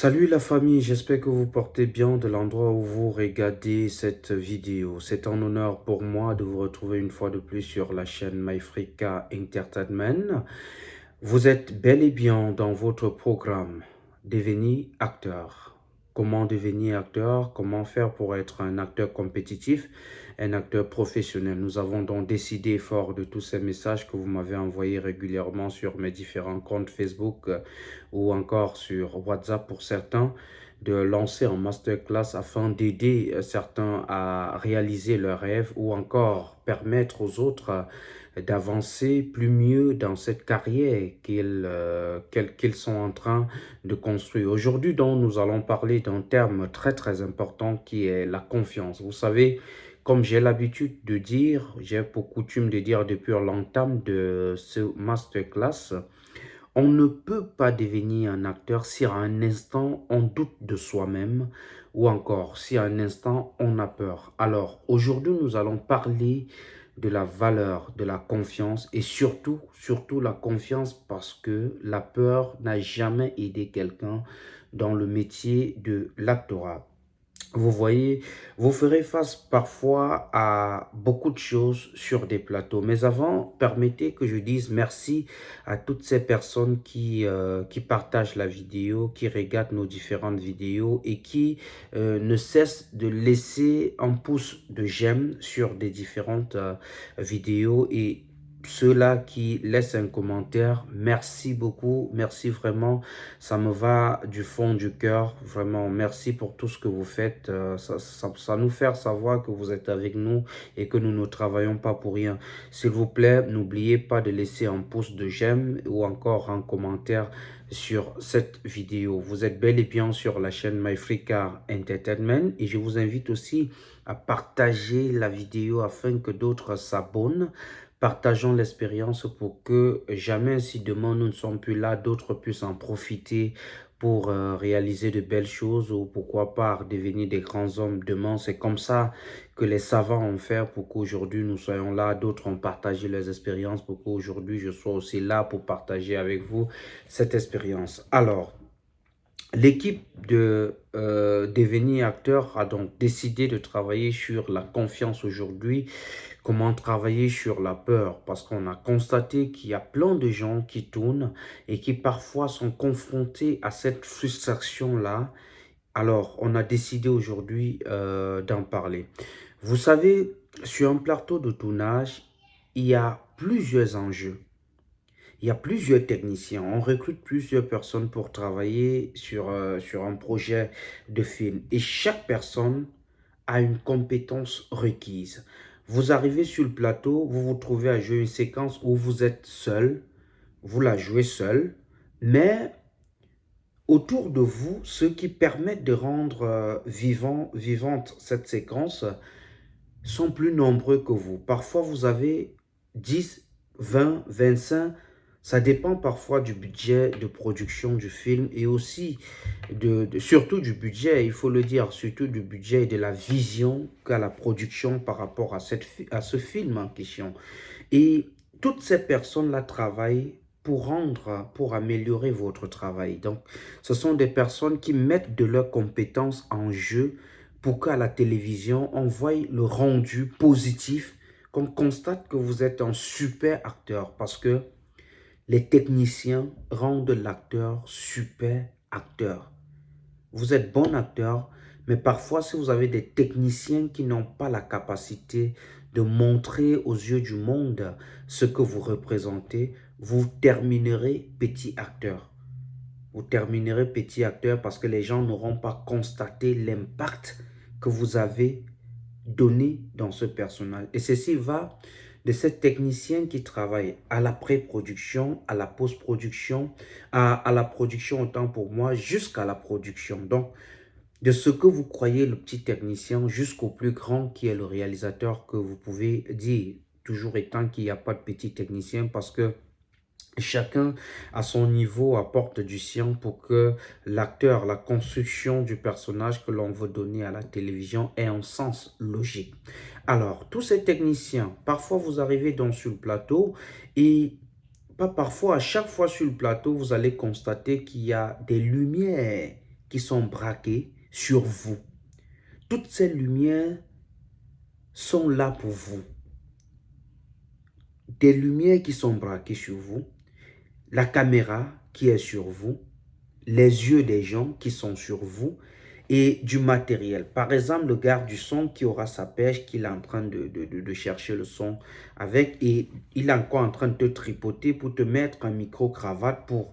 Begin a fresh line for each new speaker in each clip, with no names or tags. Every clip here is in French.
Salut la famille, j'espère que vous portez bien de l'endroit où vous regardez cette vidéo. C'est un honneur pour moi de vous retrouver une fois de plus sur la chaîne MyFrica Entertainment. Vous êtes bel et bien dans votre programme Devenir acteur. Comment devenir acteur? Comment faire pour être un acteur compétitif? Un acteur professionnel. Nous avons donc décidé, fort de tous ces messages que vous m'avez envoyés régulièrement sur mes différents comptes Facebook euh, ou encore sur WhatsApp pour certains, de lancer un masterclass afin d'aider euh, certains à réaliser leurs rêves ou encore permettre aux autres euh, d'avancer plus mieux dans cette carrière qu'ils sont en train de construire. Aujourd'hui, nous allons parler d'un terme très très important qui est la confiance. Vous savez, comme j'ai l'habitude de dire, j'ai pour coutume de dire depuis l'entame de ce masterclass, on ne peut pas devenir un acteur si à un instant on doute de soi-même ou encore si à un instant on a peur. Alors aujourd'hui nous allons parler de la valeur de la confiance et surtout, surtout la confiance parce que la peur n'a jamais aidé quelqu'un dans le métier de l'actorat. Vous voyez, vous ferez face parfois à beaucoup de choses sur des plateaux. Mais avant, permettez que je dise merci à toutes ces personnes qui, euh, partagent la vidéo, qui regardent nos différentes vidéos et qui euh, ne cessent de laisser un pouce de j'aime sur des différentes euh, vidéos et ceux-là qui laissent un commentaire, merci beaucoup, merci vraiment, ça me va du fond du cœur, vraiment, merci pour tout ce que vous faites, euh, ça, nous fait savoir que vous êtes avec nous et que nous ne travaillons pas pour rien. S'il vous plaît, n'oubliez pas de laisser un pouce de j'aime ou encore un commentaire sur cette vidéo. Vous êtes bel et bien sur la chaîne MyFreeCar Entertainment et je vous invite aussi à partager la vidéo afin que d'autres s'abonnent Partageons l'expérience pour que jamais si demain nous ne sommes plus là, d'autres puissent en profiter pour euh, réaliser de belles choses ou pourquoi pas devenir des grands hommes demain. C'est comme ça que les savants ont fait pour qu'aujourd'hui nous soyons là. D'autres ont partagé leurs expériences pour qu'aujourd'hui je sois aussi là pour partager avec vous cette expérience. Alors, L'équipe de euh, devenir acteur a donc décidé de travailler sur la confiance aujourd'hui, comment travailler sur la peur, parce qu'on a constaté qu'il y a plein de gens qui tournent et qui parfois sont confrontés à cette frustration-là. Alors, on a décidé aujourd'hui euh, d'en parler. Vous savez, sur un plateau de tournage, il y a plusieurs enjeux. Il y a plusieurs techniciens, on recrute plusieurs personnes pour travailler sur, euh, sur un projet de film. Et chaque personne a une compétence requise. Vous arrivez sur le plateau, vous vous trouvez à jouer une séquence où vous êtes seul, vous la jouez seul, mais autour de vous, ce qui permettent de rendre euh, vivant, vivante cette séquence sont plus nombreux que vous. Parfois, vous avez 10, 20, 25 ça dépend parfois du budget de production du film et aussi, de, surtout du budget, il faut le dire, surtout du budget et de la vision qu'a la production par rapport à, cette, à ce film en question. Et toutes ces personnes-là travaillent pour rendre, pour améliorer votre travail. Donc, ce sont des personnes qui mettent de leurs compétences en jeu pour qu'à la télévision, on voie le rendu positif, qu'on constate que vous êtes un super acteur parce que les techniciens rendent l'acteur super acteur. Vous êtes bon acteur, mais parfois si vous avez des techniciens qui n'ont pas la capacité de montrer aux yeux du monde ce que vous représentez, vous terminerez petit acteur. Vous terminerez petit acteur parce que les gens n'auront pas constaté l'impact que vous avez donné dans ce personnage. Et ceci va de cette technicien qui travaille à la pré-production, à la post-production, à, à, la production autant pour moi, jusqu'à la production. Donc, de ce que vous croyez le petit technicien jusqu'au plus grand qui est le réalisateur que vous pouvez dire, toujours étant qu'il n'y a pas de petit technicien parce que Chacun à son niveau apporte du sien pour que l'acteur, la construction du personnage que l'on veut donner à la télévision ait un sens logique. Alors, tous ces techniciens, parfois vous arrivez sur le plateau et pas parfois, à chaque fois sur le plateau, vous allez constater qu'il y a des lumières qui sont braquées sur vous. Toutes ces lumières sont là pour vous. Des lumières qui sont braquées sur vous, la caméra qui est sur vous, les yeux des gens qui sont sur vous et du matériel. Par exemple, le garde du son qui aura sa pêche, qu'il est en train de, de, chercher le son avec et il est encore en train de te tripoter pour te mettre un micro-cravate pour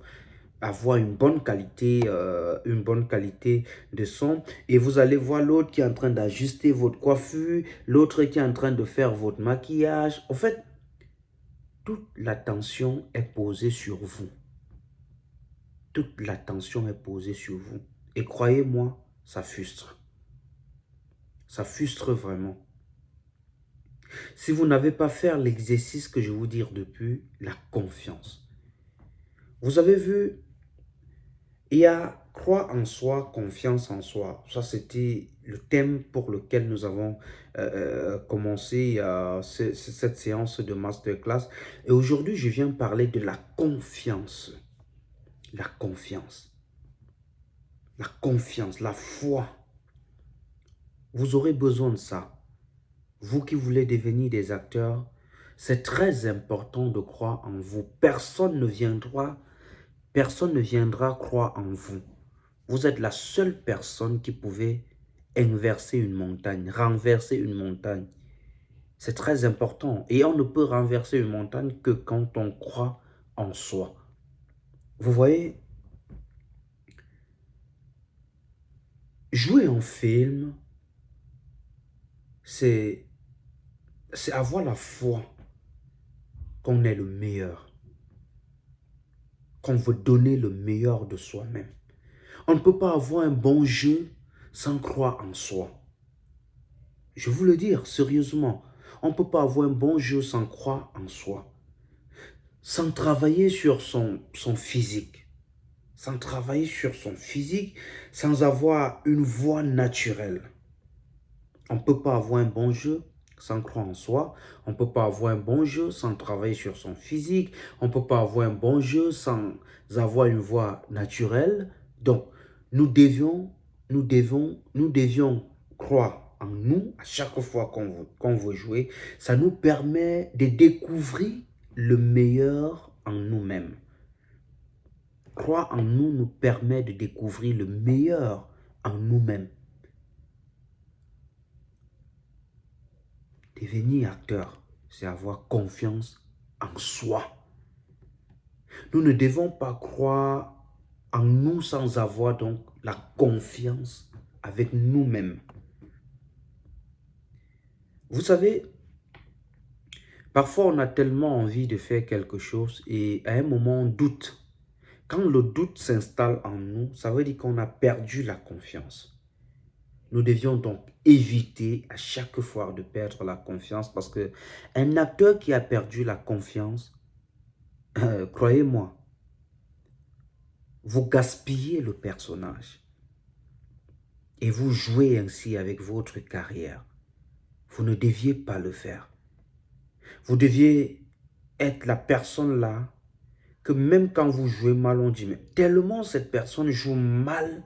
avoir une bonne qualité, euh, une bonne qualité de son. Et vous allez voir l'autre qui est en train d'ajuster votre coiffure, l'autre qui est en train de faire votre maquillage. En fait, toute l'attention est posée sur vous toute l'attention est posée sur vous. Et croyez-moi, ça frustre. Ça frustre vraiment. Si vous n'avez pas fait l'exercice que je vous dire depuis, la confiance. Vous avez vu, il y a croire en soi, confiance en soi. Ça, c'était le thème pour lequel nous avons euh, euh, commencé cette séance de masterclass. Et aujourd'hui, je viens parler de la confiance la confiance. La confiance, la foi. Vous aurez besoin de ça. Vous qui voulez devenir des acteurs, c'est très important de croire en vous. Personne ne viendra, personne ne viendra croire en vous. Vous êtes la seule personne qui pouvait inverser une montagne, renverser une montagne. C'est très important. Et on ne peut renverser une montagne que quand on croit en soi. Vous voyez, jouer en film, c'est avoir la foi qu'on est le meilleur, qu'on veut donner le meilleur de soi-même. On ne peut pas avoir un bon jeu sans croire en soi. Je vous le dire sérieusement, on ne peut pas avoir un bon jeu sans croire en soi sans travailler sur son physique, travailler sur son physique, sans avoir une voix naturelle. On peut pas avoir un bon jeu sans croire en soi. On peut pas avoir un bon jeu sans travailler sur son physique. On peut pas avoir un bon jeu sans avoir une voix naturelle. Donc, nous devions, nous devons, nous devions croire en nous à chaque fois qu'on veut, veut jouer. Ça nous permet de découvrir le meilleur en nous-mêmes. Croire en nous nous permet de découvrir le meilleur en nous-mêmes. Devenir acteur, c'est avoir confiance en soi. Nous ne devons pas croire en nous sans avoir donc la confiance avec nous-mêmes. Vous savez, Parfois, on a tellement envie de faire quelque chose et à un moment, on doute. Quand le doute s'installe en nous, ça veut dire qu'on a perdu la confiance. Nous devions donc éviter à chaque fois de perdre la confiance parce que un acteur qui a perdu la confiance, euh, croyez-moi, vous gaspillez le personnage et vous jouez ainsi avec votre carrière. Vous ne deviez pas le faire. Vous deviez être la personne là que même quand vous jouez mal, on dit, mais tellement cette personne joue mal,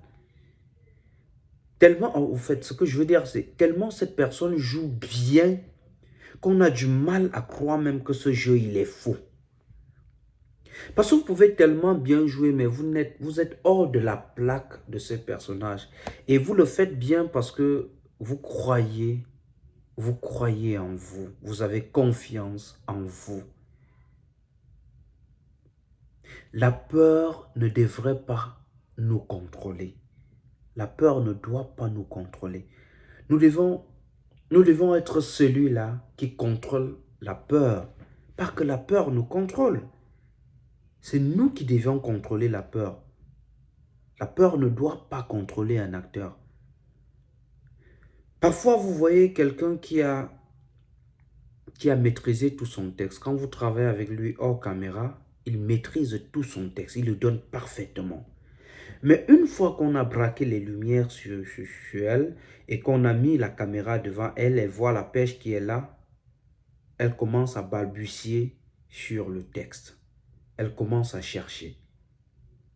tellement, en fait, ce que je veux dire, c'est tellement cette personne joue bien qu'on a du mal à croire même que ce jeu, il est faux. Parce que vous pouvez tellement bien jouer, mais vous êtes, vous êtes hors de la plaque de ce personnage. Et vous le faites bien parce que vous croyez vous croyez en vous, vous avez confiance en vous. La peur ne devrait pas nous contrôler. La peur ne doit pas nous contrôler. Nous devons, être celui-là qui contrôle la peur. Pas que la peur nous contrôle. C'est nous qui devons contrôler la peur. La peur ne doit pas contrôler un acteur. Parfois, vous voyez quelqu'un qui a, qui a maîtrisé tout son texte. Quand vous travaillez avec lui hors caméra, il maîtrise tout son texte. Il le donne parfaitement. Mais une fois qu'on a braqué les lumières sur, elle et qu'on a mis la caméra devant elle, elle voit la pêche qui est là, elle commence à balbutier sur le texte. Elle commence à chercher.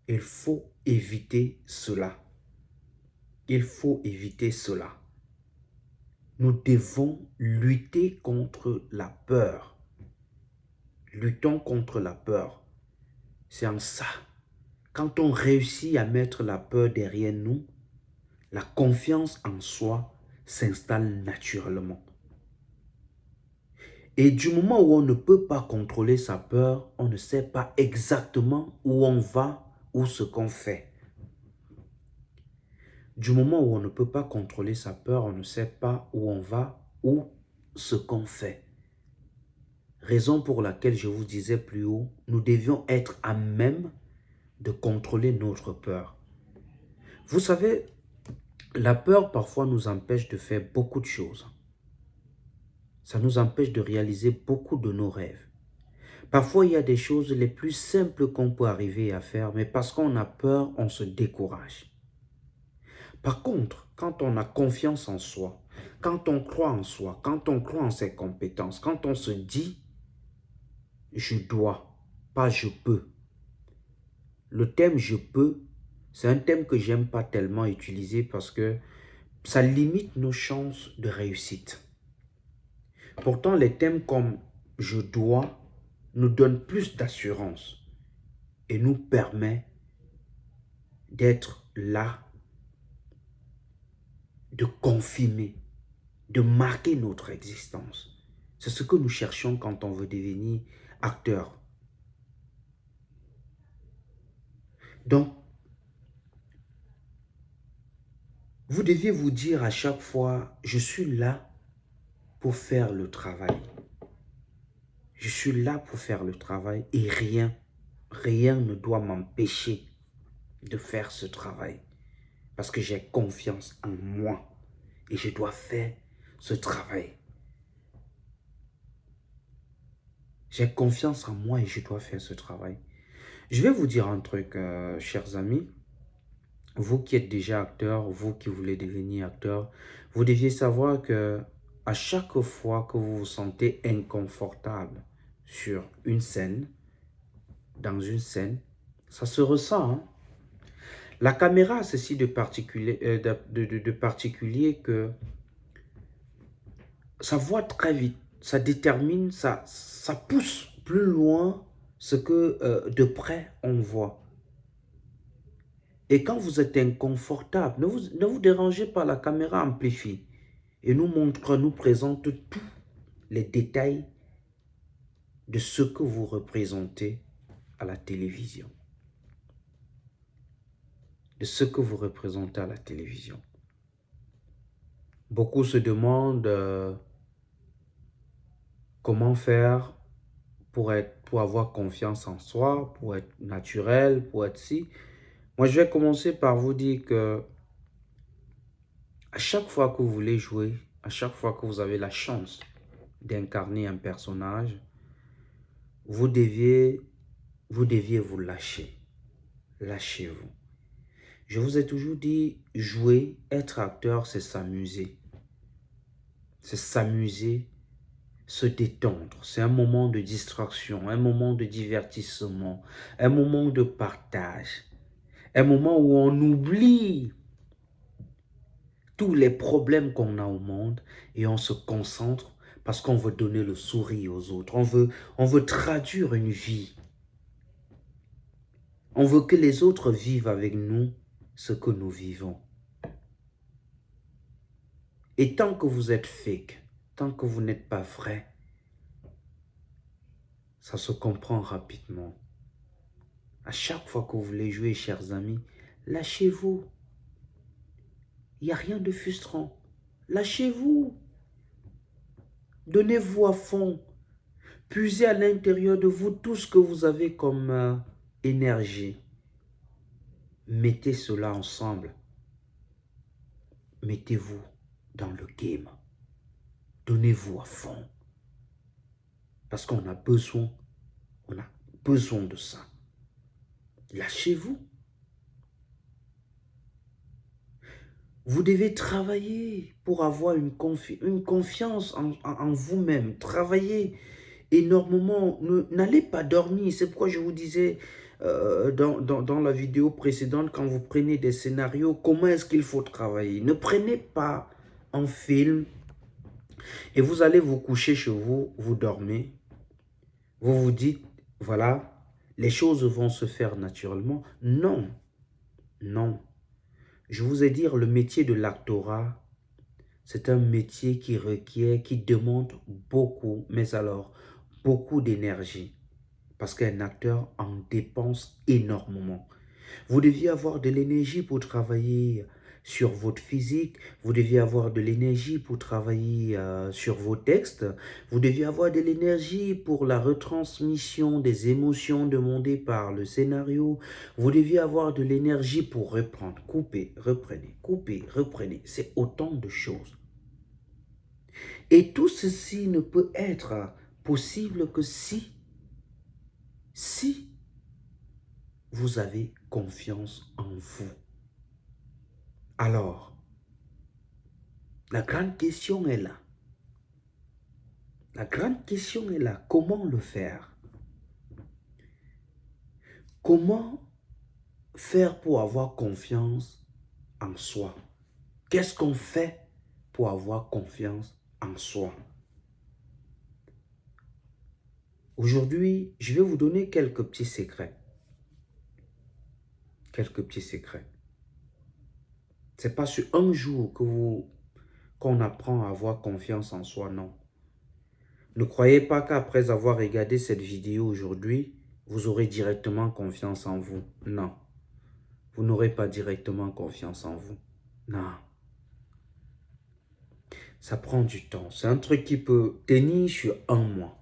Il faut éviter cela. Il faut éviter cela. Nous devons lutter contre la peur. Luttons contre la peur. C'est en ça. Quand on réussit à mettre la peur derrière nous, la confiance en soi s'installe naturellement. Et du moment où on ne peut pas contrôler sa peur, on ne sait pas exactement où on va ou ce qu'on fait. Du moment où on ne peut pas contrôler sa peur, on ne sait pas où on va ou ce qu'on fait. Raison pour laquelle je vous disais plus haut, nous devions être à même de contrôler notre peur. Vous savez, la peur parfois nous empêche de faire beaucoup de choses. Ça nous empêche de réaliser beaucoup de nos rêves. Parfois, il y a des choses les plus simples qu'on peut arriver à faire, mais parce qu'on a peur, on se décourage. Par contre, quand on a confiance en soi, quand on croit en soi, quand on croit en ses compétences, quand on se dit « je dois », pas « je peux ». Le thème « je peux », c'est un thème que j'aime pas tellement utiliser parce que ça limite nos chances de réussite. Pourtant, les thèmes comme « je dois » nous donnent plus d'assurance et nous permet d'être là, de confirmer, de marquer notre existence. C'est ce que nous cherchons quand on veut devenir acteur. Donc, vous deviez vous dire à chaque fois, je suis là pour faire le travail. Je suis là pour faire le travail et rien, rien ne doit m'empêcher de faire ce travail. Parce que j'ai confiance en moi et je dois faire ce travail. J'ai confiance en moi et je dois faire ce travail. Je vais vous dire un truc, euh, chers amis. Vous qui êtes déjà acteur, vous qui voulez devenir acteur, vous deviez savoir que à chaque fois que vous vous sentez inconfortable sur une scène, dans une scène, ça se ressent. Hein. La caméra a ceci de particulier, euh, de, particulier que ça voit très vite, ça détermine, ça, ça pousse plus loin ce que euh, de près on voit. Et quand vous êtes inconfortable, ne vous, ne vous dérangez pas, la caméra amplifie et nous montre, nous présente tous les détails de ce que vous représentez à la télévision. De ce que vous représentez à la télévision. Beaucoup se demandent euh, comment faire pour, être, pour avoir confiance en soi, pour être naturel, pour être si. Moi, je vais commencer par vous dire que à chaque fois que vous voulez jouer, à chaque fois que vous avez la chance d'incarner un personnage, vous deviez, vous deviez vous lâcher. Lâchez-vous. Je vous ai toujours dit, jouer, être acteur, c'est s'amuser. C'est s'amuser, se détendre. C'est un moment de distraction, un moment de divertissement, un moment de partage. Un moment où on oublie tous les problèmes qu'on a au monde et on se concentre parce qu'on veut donner le sourire aux autres. On veut, on veut traduire une vie. On veut que les autres vivent avec nous ce que nous vivons. Et tant que vous êtes fake, tant que vous n'êtes pas vrai, ça se comprend rapidement. À chaque fois que vous voulez jouer, chers amis, lâchez-vous. Il n'y a rien de frustrant. Lâchez-vous. Donnez-vous à fond. Puisez à l'intérieur de vous tout ce que vous avez comme euh, énergie. Mettez cela ensemble. Mettez-vous dans le game. Donnez-vous à fond. Parce qu'on a besoin, on a besoin de ça. Lâchez-vous. Vous devez travailler pour avoir une, confiance en, vous-même. Travailler énormément. N'allez pas dormir. C'est pourquoi je vous disais euh, dans, la vidéo précédente, quand vous prenez des scénarios, comment est-ce qu'il faut travailler? Ne prenez pas un film et vous allez vous coucher chez vous, vous dormez. Vous vous dites, voilà, les choses vont se faire naturellement. Non, non. Je vous ai dit, le métier de l'actorat, c'est un métier qui requiert, qui demande beaucoup, mais alors beaucoup d'énergie. Parce qu'un acteur en dépense énormément. Vous deviez avoir de l'énergie pour travailler sur votre physique, vous deviez avoir de l'énergie pour travailler euh, sur vos textes, vous deviez avoir de l'énergie pour la retransmission des émotions demandées par le scénario, vous deviez avoir de l'énergie pour reprendre, couper, reprenez, couper, reprenez, c'est autant de choses. Et tout ceci ne peut être possible que si, si vous avez confiance en vous. Alors, la grande question est là. La grande question est là. Comment le faire? Comment faire pour avoir confiance en soi? Qu'est-ce qu'on fait pour avoir confiance en soi? Aujourd'hui, je vais vous donner quelques petits secrets. Quelques petits secrets. C'est pas sur un jour que vous qu'on apprend à avoir confiance en soi, non. Ne croyez pas qu'après avoir regardé cette vidéo aujourd'hui, vous aurez directement confiance en vous. Non. Vous n'aurez pas directement confiance en vous. Non. Ça prend du temps. C'est un truc qui peut tenir sur un mois.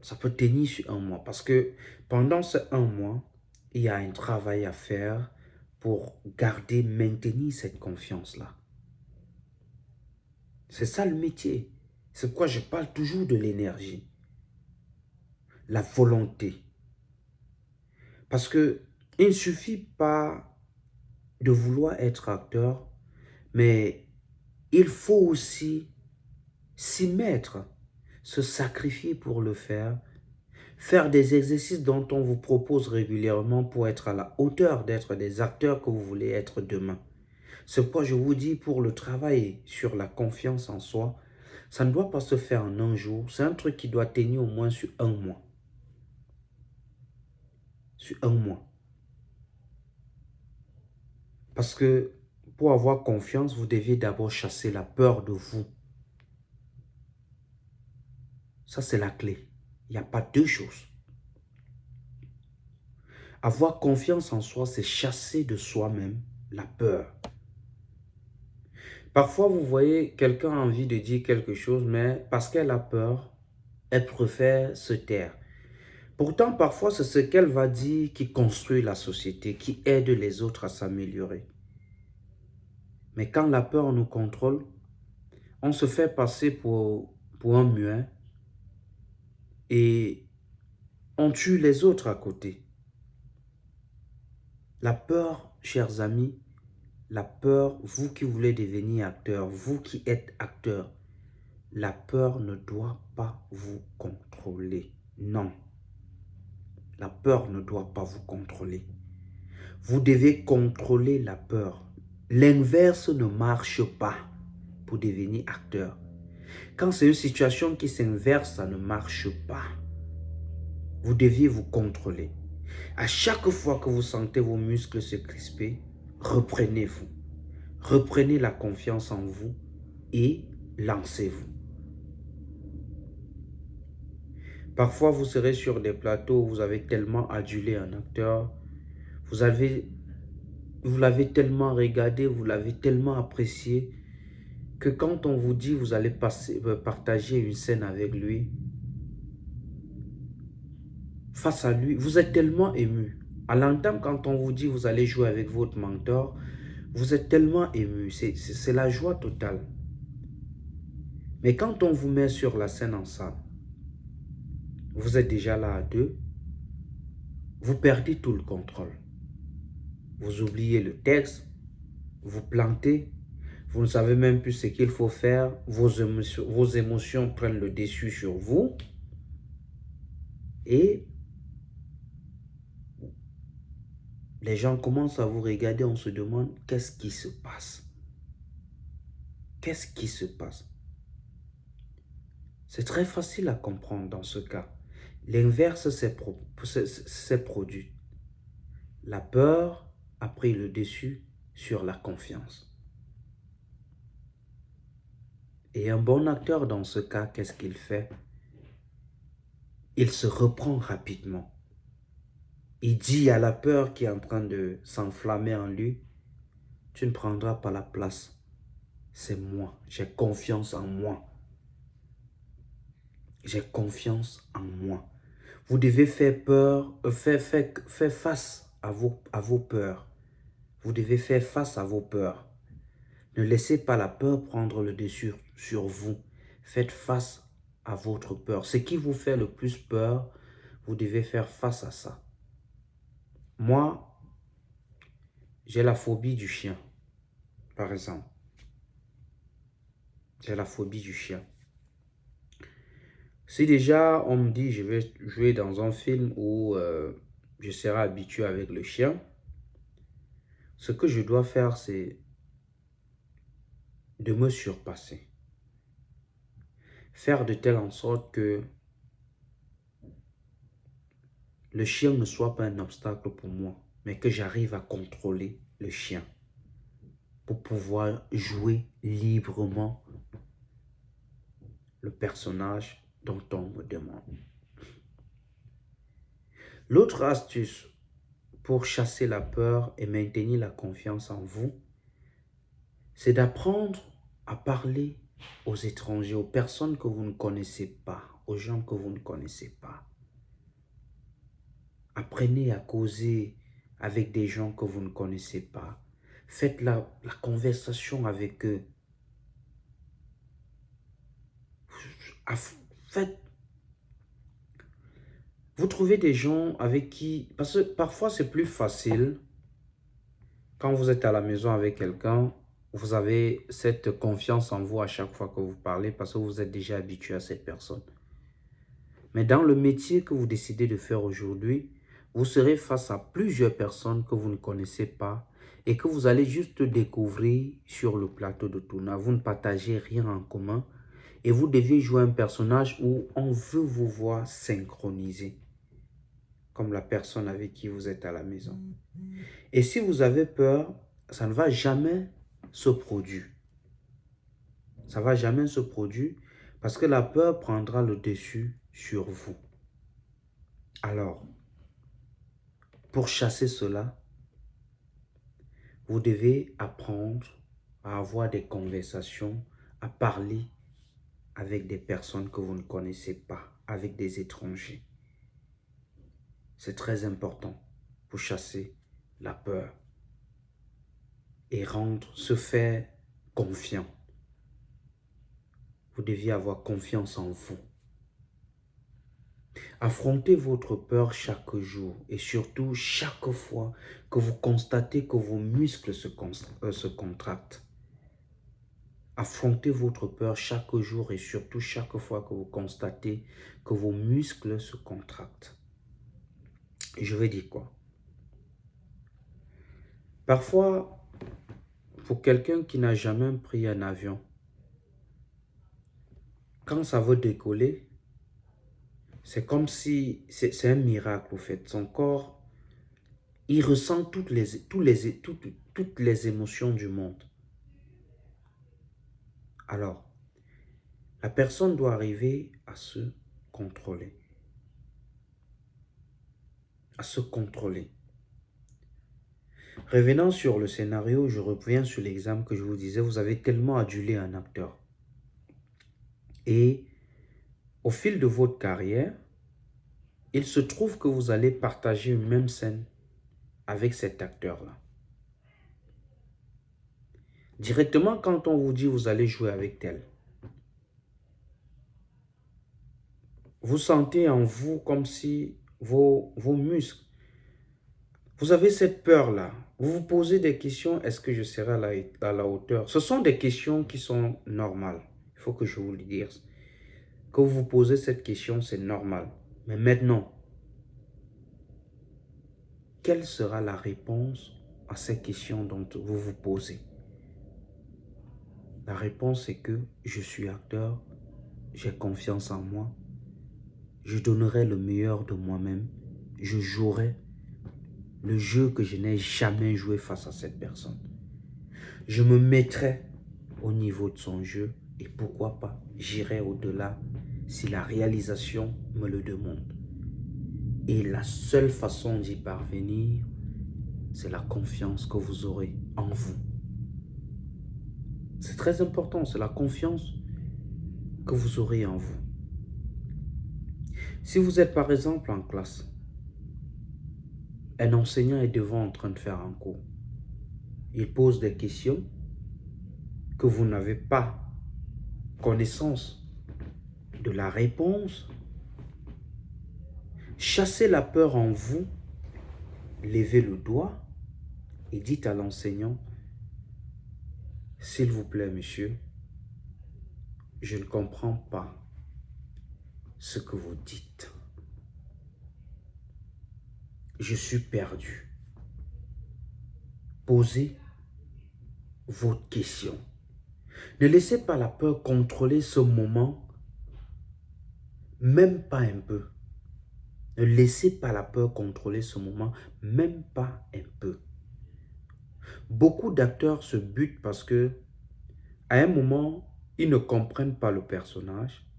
Ça peut tenir sur un mois. Parce que pendant ce un mois, il y a un travail à faire pour garder, maintenir cette confiance-là. C'est ça le métier. C'est pourquoi je parle toujours de l'énergie. La volonté. Parce que il ne suffit pas de vouloir être acteur, mais il faut aussi s'y mettre, se sacrifier pour le faire, faire des exercices dont on vous propose régulièrement pour être à la hauteur d'être des acteurs que vous voulez être demain. C'est pourquoi je vous dis pour le travail sur la confiance en soi, ça ne doit pas se faire en un jour. C'est un truc qui doit tenir au moins sur un mois. Sur un mois. Parce que pour avoir confiance, vous devez d'abord chasser la peur de vous. Ça, c'est la clé. Il n'y a pas deux choses. Avoir confiance en soi, c'est chasser de soi-même la peur. Parfois, vous voyez, quelqu'un a envie de dire quelque chose, mais parce qu'elle a peur, elle préfère se taire. Pourtant, parfois, c'est ce qu'elle va dire qui construit la société, qui aide les autres à s'améliorer. Mais quand la peur nous contrôle, on se fait passer pour, un muet et on tue les autres à côté. La peur, chers amis, la peur, vous qui voulez devenir acteur, vous qui êtes acteur, la peur ne doit pas vous contrôler. Non. La peur ne doit pas vous contrôler. Vous devez contrôler la peur. L'inverse ne marche pas pour devenir acteur. Quand c'est une situation qui s'inverse, ça ne marche pas. Vous deviez vous contrôler. À chaque fois que vous sentez vos muscles se crisper, reprenez-vous. Reprenez la confiance en vous et lancez-vous. Parfois, vous serez sur des plateaux où vous avez tellement adulé un acteur, vous vous l'avez tellement regardé, vous l'avez tellement apprécié, quand on vous dit vous allez euh, partager une scène avec lui, face à lui, vous êtes tellement ému. À l'entendre, quand on vous dit vous allez jouer avec votre mentor, vous êtes tellement ému. C'est la joie totale. Mais quand on vous met sur la scène ensemble, vous êtes déjà là à deux, vous perdez tout le contrôle. Vous oubliez le texte, vous plantez, Vous ne savez même plus ce qu'il faut faire. Vos émotions, prennent le dessus sur vous. Et les gens commencent à vous regarder, on se demande qu'est-ce qui se passe? Qu'est-ce qui se passe? C'est très facile à comprendre dans ce cas. L'inverse s'est produit. La peur a pris le dessus sur la confiance. Et un bon acteur dans ce cas, qu'est-ce qu'il fait? Il se reprend rapidement. Il dit à la peur qui est en train de s'enflammer en lui, tu ne prendras pas la place. C'est moi. J'ai confiance en moi. J'ai confiance en moi. Vous devez faire peur, euh, faire, face à vos peurs. Vous devez faire face à vos peurs. Ne laissez pas la peur prendre le dessus sur vous. Faites face à votre peur. Ce qui vous fait le plus peur, vous devez faire face à ça. Moi, j'ai la phobie du chien, par exemple. J'ai la phobie du chien. Si déjà on me dit je vais jouer dans un film où euh, je serai habitué avec le chien, ce que je dois faire c'est de me surpasser. Faire de telle en sorte que le chien ne soit pas un obstacle pour moi, mais que j'arrive à contrôler le chien pour pouvoir jouer librement le personnage dont on me demande. L'autre astuce pour chasser la peur et maintenir la confiance en vous, c'est d'apprendre à parler aux étrangers, aux personnes que vous ne connaissez pas, aux gens que vous ne connaissez pas. Apprenez à causer avec des gens que vous ne connaissez pas. Faites la, conversation avec eux. Faites vous trouvez des gens avec qui... Parce que parfois, c'est plus facile quand vous êtes à la maison avec quelqu'un, vous avez cette confiance en vous à chaque fois que vous parlez parce que vous êtes déjà habitué à cette personne. Mais dans le métier que vous décidez de faire aujourd'hui, vous serez face à plusieurs personnes que vous ne connaissez pas et que vous allez juste découvrir sur le plateau de tournage. Vous ne partagez rien en commun et vous devez jouer un personnage où on veut vous voir synchroniser comme la personne avec qui vous êtes à la maison. Et si vous avez peur, ça ne va jamais se produire. Ça ne va jamais se produire parce que la peur prendra le dessus sur vous. Alors, pour chasser cela, vous devez apprendre à avoir des conversations, à parler avec des personnes que vous ne connaissez pas, avec des étrangers. C'est très important pour chasser la peur et rendre, se faire confiant. Vous deviez avoir confiance en vous. Affrontez votre peur chaque jour et surtout chaque fois que vous constatez que vos muscles se, euh, se contractent. Affrontez votre peur chaque jour et surtout chaque fois que vous constatez que vos muscles se contractent. Je vais dire quoi? Parfois, pour quelqu'un qui n'a jamais pris un avion, quand ça veut décoller, c'est comme si, c'est un miracle au fait. Son corps, il ressent toutes les, les, toutes, toutes les émotions du monde. Alors, la personne doit arriver à se contrôler à se contrôler. Revenant sur le scénario, je reviens sur l'exemple que je vous disais, vous avez tellement adulé un acteur. Et au fil de votre carrière, il se trouve que vous allez partager une même scène avec cet acteur-là. Directement, quand on vous dit vous allez jouer avec tel, vous sentez en vous comme si vos, muscles. Vous avez cette peur-là. Vous vous posez des questions, est-ce que je serai à la, à la, hauteur? Ce sont des questions qui sont normales. Il faut que je vous le dise. Que vous vous posez cette question, c'est normal. Mais maintenant, quelle sera la réponse à ces questions dont vous vous posez? La réponse est que je suis acteur, j'ai confiance en moi, je donnerai le meilleur de moi-même, je jouerai le jeu que je n'ai jamais joué face à cette personne. Je me mettrai au niveau de son jeu et pourquoi pas, j'irai au-delà si la réalisation me le demande. Et la seule façon d'y parvenir, c'est la confiance que vous aurez en vous. C'est très important, c'est la confiance que vous aurez en vous. Si vous êtes par exemple en classe, un enseignant est devant en train de faire un cours. Il pose des questions que vous n'avez pas connaissance de la réponse. Chassez la peur en vous, levez le doigt et dites à l'enseignant, s'il vous plaît, monsieur, je ne comprends pas ce que vous dites. Je suis perdu. Posez votre question. Ne laissez pas la peur contrôler ce moment, même pas un peu. Ne laissez pas la peur contrôler ce moment, même pas un peu. Beaucoup d'acteurs se butent parce que, à un moment, ils ne comprennent pas le personnage.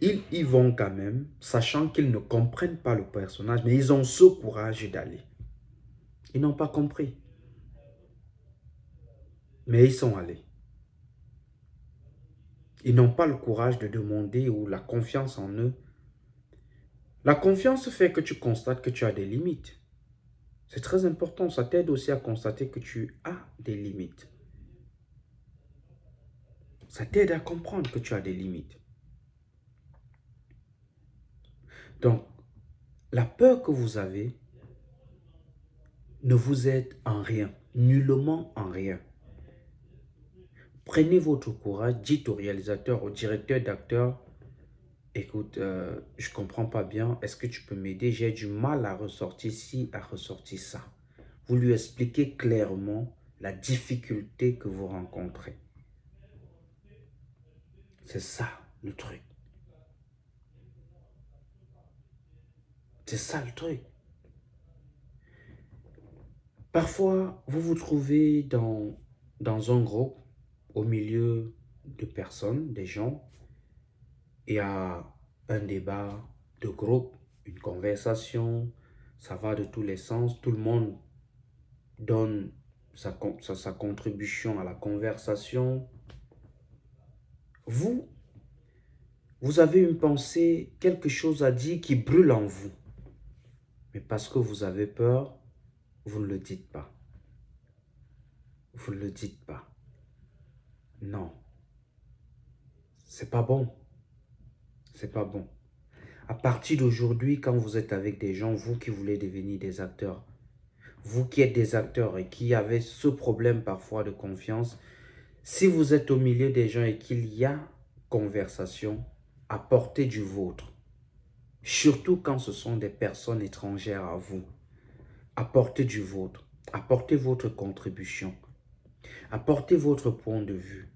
Ils y vont quand même, sachant qu'ils ne comprennent pas le personnage, mais ils ont ce courage d'aller. Ils n'ont pas compris. Mais ils sont allés. Ils n'ont pas le courage de demander ou la confiance en eux. La confiance fait que tu constates que tu as des limites. C'est très important. Ça t'aide aussi à constater que tu as des limites. Ça t'aide à comprendre que tu as des limites. Donc, la peur que vous avez ne vous aide en rien, nullement en rien. Prenez votre courage, dites au réalisateur, au directeur d'acteur, écoute, euh, je ne comprends pas bien, est-ce que tu peux m'aider? J'ai du mal à ressortir ci, à ressortir ça. Vous lui expliquez clairement la difficulté que vous rencontrez. C'est ça le truc. C'est ça le truc. Parfois, vous vous trouvez dans, dans un groupe au milieu de personnes, des gens, il y a un débat de groupe, une conversation, ça va de tous les sens, tout le monde donne sa, sa, contribution à la conversation. Vous, vous avez une pensée, quelque chose à dire qui brûle en vous. Mais parce que vous avez peur, vous ne le dites pas. Vous ne le dites pas. Non. C'est pas bon. C'est pas bon. À partir d'aujourd'hui, quand vous êtes avec des gens, vous qui voulez devenir des acteurs, vous qui êtes des acteurs et qui avez ce problème parfois de confiance, si vous êtes au milieu des gens et qu'il y a conversation, apportez du vôtre. Surtout quand ce sont des personnes étrangères à vous. Apportez du vôtre. Apportez votre contribution. Apportez votre point de vue.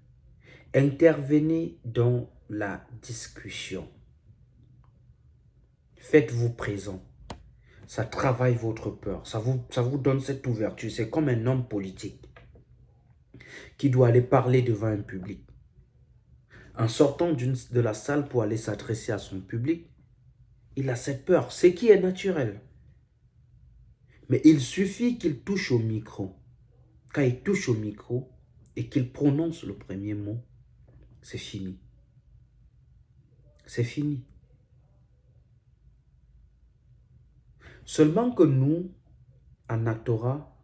Intervenez dans la discussion. Faites-vous présent. Ça travaille votre peur. Ça vous, ça vous donne cette ouverture. C'est comme un homme politique qui doit aller parler devant un public. En sortant de la salle pour aller s'adresser à son public, il a cette peur, ce qui est naturel. Mais il suffit qu'il touche au micro. Quand il touche au micro et qu'il prononce le premier mot, c'est fini. C'est fini. Seulement que nous, en actora,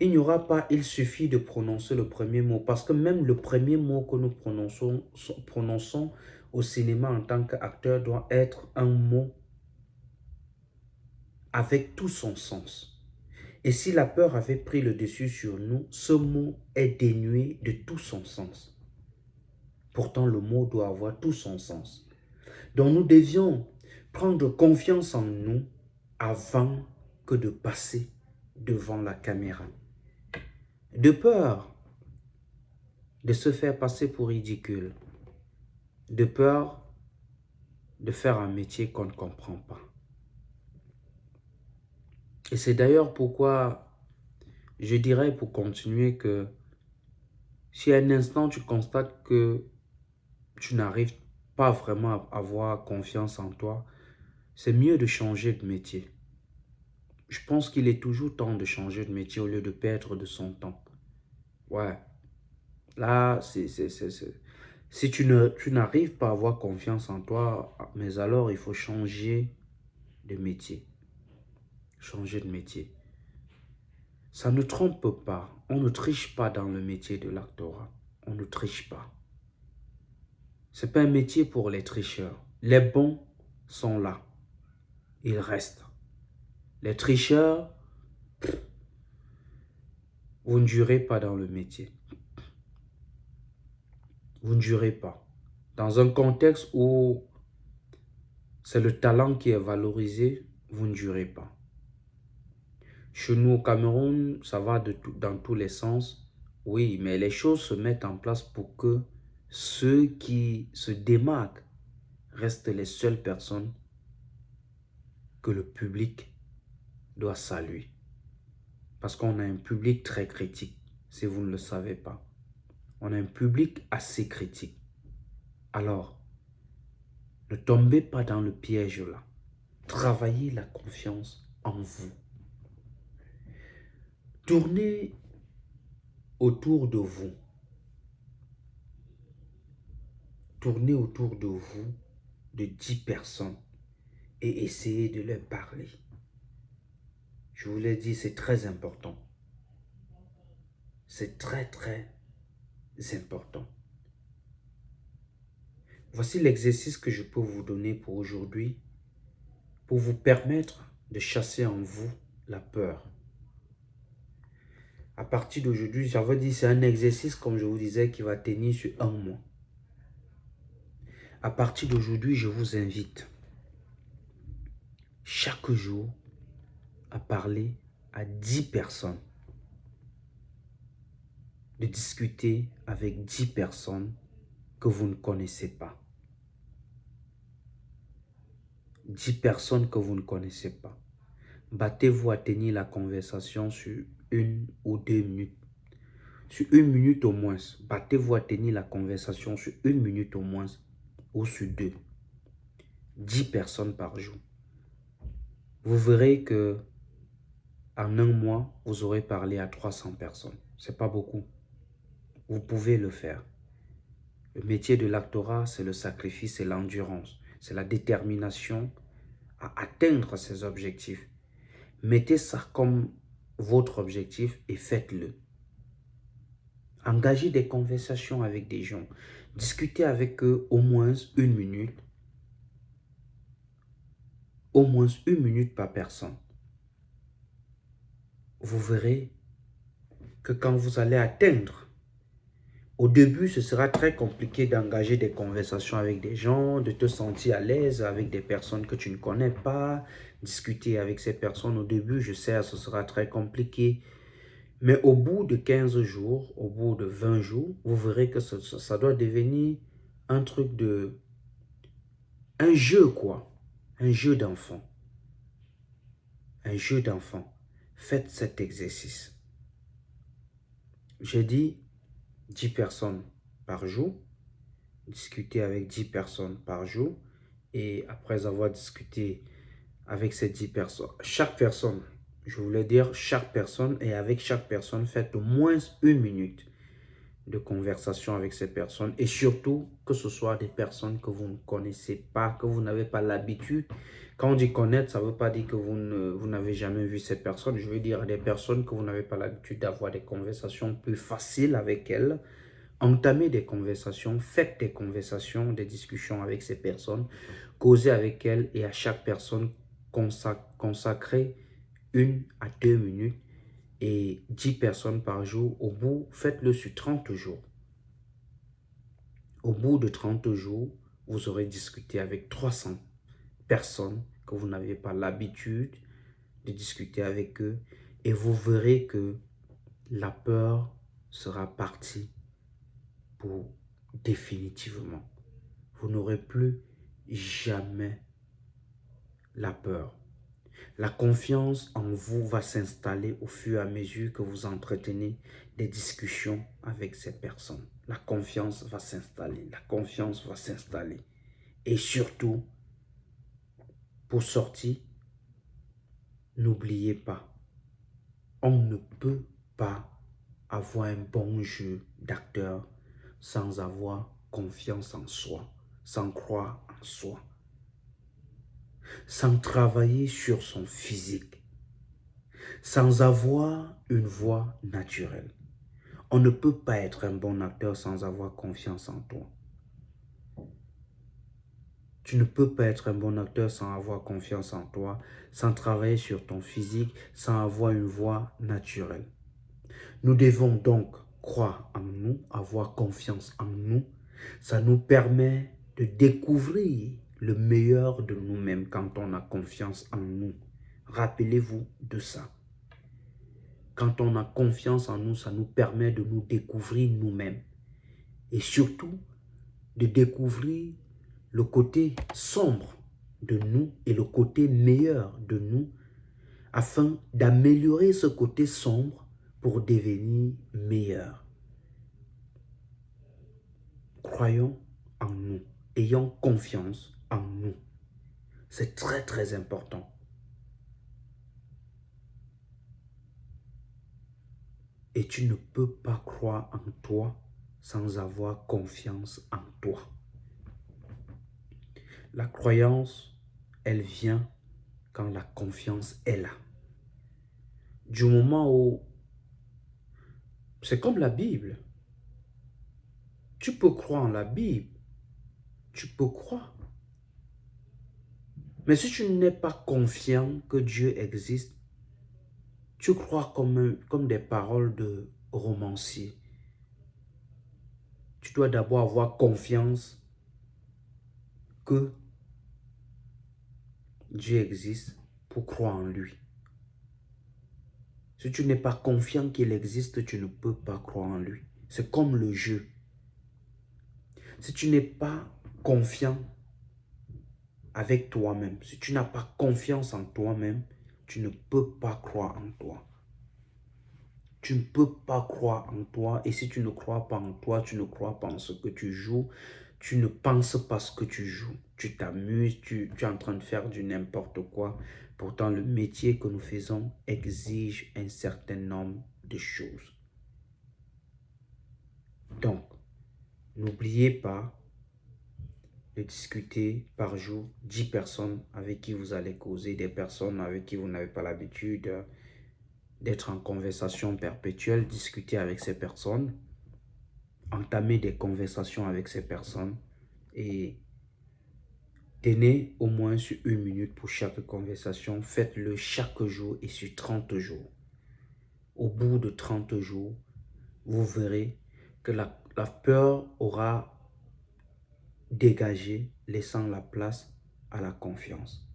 il n'y aura pas, il suffit de prononcer le premier mot. Parce que même le premier mot que nous prononçons, prononçons au cinéma en tant qu'acteur doit être un mot avec tout son sens. Et si la peur avait pris le dessus sur nous, ce mot est dénué de tout son sens. Pourtant, le mot doit avoir tout son sens. Donc nous devions prendre confiance en nous avant que de passer devant la caméra. De peur de se faire passer pour ridicule. De peur de faire un métier qu'on ne comprend pas. Et c'est d'ailleurs pourquoi je dirais pour continuer que si à un instant tu constates que tu n'arrives pas vraiment à avoir confiance en toi, c'est mieux de changer de métier. Je pense qu'il est toujours temps de changer de métier au lieu de perdre de son temps. Ouais. Là, c'est si tu n'arrives pas à avoir confiance en toi, mais alors il faut changer de métier. Changer de métier. Ça ne trompe pas. On ne triche pas dans le métier de l'actorat. On ne triche pas. Ce n'est pas un métier pour les tricheurs. Les bons sont là. Ils restent. Les tricheurs, vous ne jurez pas dans le métier. Vous ne jurez pas. Dans un contexte où c'est le talent qui est valorisé, vous ne jurez pas. Chez nous au Cameroun, ça va dans tous les sens. Oui, mais les choses se mettent en place pour que ceux qui se démarquent restent les seules personnes que le public doit saluer. Parce qu'on a un public très critique, si vous ne le savez pas. On a un public assez critique. Alors, ne tombez pas dans le piège là. Travaillez la confiance en vous. Tournez autour de vous. Tournez autour de vous de 10 personnes et essayez de leur parler. Je vous l'ai dit, c'est très important. C'est très, très important. Voici l'exercice que je peux vous donner pour aujourd'hui pour vous permettre de chasser en vous la peur. À partir d'aujourd'hui, j'avais dit c'est un exercice, comme je vous disais, qui va tenir sur un mois. À partir d'aujourd'hui, je vous invite chaque jour à parler à 10 personnes. De discuter avec 10 personnes que vous ne connaissez pas. 10 personnes que vous ne connaissez pas. Battez-vous à tenir la conversation sur une ou deux minutes. Sur une minute au moins. Battez-vous à tenir la conversation sur une minute au moins ou sur deux. 10 personnes par jour. Vous verrez que en un mois, vous aurez parlé à 300 personnes. C'est pas beaucoup. Vous pouvez le faire. Le métier de l'actorat, c'est le sacrifice et l'endurance. C'est la détermination à atteindre ses objectifs. Mettez ça comme votre objectif et faites-le. Engagez des conversations avec des gens. Discutez avec eux au moins une minute. Au moins une minute par personne. Vous verrez que quand vous allez atteindre au début, ce sera très compliqué d'engager des conversations avec des gens, de te sentir à l'aise avec des personnes que tu ne connais pas, discuter avec ces personnes. Au début, je sais, ce sera très compliqué. Mais au bout de 15 jours, au bout de 20 jours, vous verrez que ça, doit devenir un truc de... Un jeu, quoi. Un jeu d'enfant. Un jeu d'enfant. Faites cet exercice. J'ai dit 10 personnes par jour, discuter avec 10 personnes par jour, et après avoir discuté avec ces 10 personnes, chaque personne, je voulais dire chaque personne, et avec chaque personne, faites au moins une minute de conversation avec ces personnes et surtout que ce soit des personnes que vous ne connaissez pas, que vous n'avez pas l'habitude. Quand on dit connaître, ça ne veut pas dire que vous n'avez jamais vu ces personnes. Je veux dire des personnes que vous n'avez pas l'habitude d'avoir des conversations plus faciles avec elles. Entamez des conversations, faites des conversations, des discussions avec ces personnes, causez avec elles et à chaque personne consacrez une à deux minutes et 10 personnes par jour, au bout, faites-le sur 30 jours. Au bout de 30 jours, vous aurez discuté avec 300 personnes que vous n'avez pas l'habitude de discuter avec eux et vous verrez que la peur sera partie pour définitivement. Vous n'aurez plus jamais la peur. La confiance en vous va s'installer au fur et à mesure que vous entretenez des discussions avec ces personnes. La confiance va s'installer, la confiance va s'installer. Et surtout, pour sortir, n'oubliez pas, on ne peut pas avoir un bon jeu d'acteur sans avoir confiance en soi, sans croire en soi sans travailler sur son physique, sans avoir une voix naturelle. On ne peut pas être un bon acteur sans avoir confiance en toi. Tu ne peux pas être un bon acteur sans avoir confiance en toi, sans travailler sur ton physique, sans avoir une voix naturelle. Nous devons donc croire en nous, avoir confiance en nous. Ça nous permet de découvrir le meilleur de nous-mêmes quand on a confiance en nous. Rappelez-vous de ça. Quand on a confiance en nous, ça nous permet de nous découvrir nous-mêmes. Et surtout, de découvrir le côté sombre de nous et le côté meilleur de nous afin d'améliorer ce côté sombre pour devenir meilleur. Croyons en nous, ayons confiance nous. C'est très très important. Et tu ne peux pas croire en toi sans avoir confiance en toi. La croyance, elle vient quand la confiance est là. Du moment où... C'est comme la Bible. Tu peux croire en la Bible. Tu peux croire. Mais si tu n'es pas confiant que Dieu existe, tu crois comme, comme des paroles de romancier. Tu dois d'abord avoir confiance que Dieu existe pour croire en lui. Si tu n'es pas confiant qu'il existe, tu ne peux pas croire en lui. C'est comme le jeu. Si tu n'es pas confiant avec toi-même, si tu n'as pas confiance en toi-même, tu ne peux pas croire en toi. Tu ne peux pas croire en toi. Et si tu ne crois pas en toi, tu ne crois pas en ce que tu joues. Tu ne penses pas ce que tu joues. Tu t'amuses, tu, es en train de faire du n'importe quoi. Pourtant, le métier que nous faisons exige un certain nombre de choses. Donc, n'oubliez pas discuter par jour 10 personnes avec qui vous allez causer, des personnes avec qui vous n'avez pas l'habitude d'être en conversation perpétuelle, discuter avec ces personnes, entamer des conversations avec ces personnes et tenez au moins sur une minute pour chaque conversation. Faites-le chaque jour et sur 30 jours. Au bout de 30 jours, vous verrez que la peur aura dégager, laissant la place à la confiance.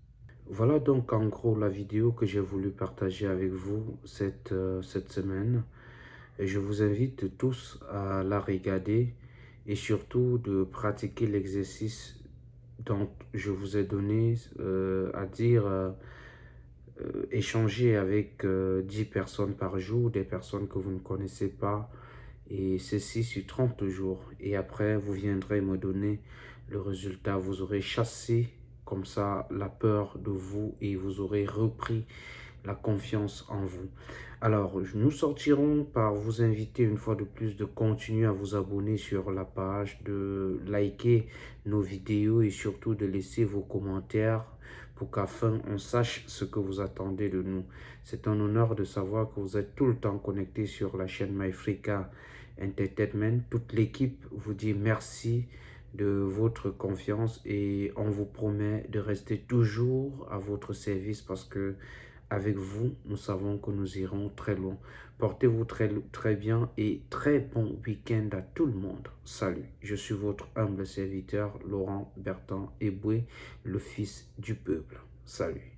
Voilà donc en gros la vidéo que j'ai voulu partager avec vous cette, euh, cette semaine. Et je vous invite tous à la regarder et surtout de pratiquer l'exercice dont je vous ai donné, euh, à dire euh, échanger avec 10 personnes par jour, des personnes que vous ne connaissez pas, et ceci sur 30 jours. Et après, vous viendrez me donner le résultat. Vous aurez chassé comme ça la peur de vous et vous aurez repris la confiance en vous. Alors, nous sortirons par vous inviter une fois de plus de continuer à vous abonner sur la page, de liker nos vidéos et surtout de laisser vos commentaires pour qu'afin on sache ce que vous attendez de nous. C'est un honneur de savoir que vous êtes tout le temps connecté sur la chaîne MyFrica Entertainment. Toute l'équipe vous dit merci de votre confiance et on vous promet de rester toujours à votre service parce que avec vous, nous savons que nous irons très loin. Portez-vous très, bien et très bon week-end à tout le monde. Salut, je suis votre humble serviteur Laurent Bertrand Eboué, le fils du peuple. Salut.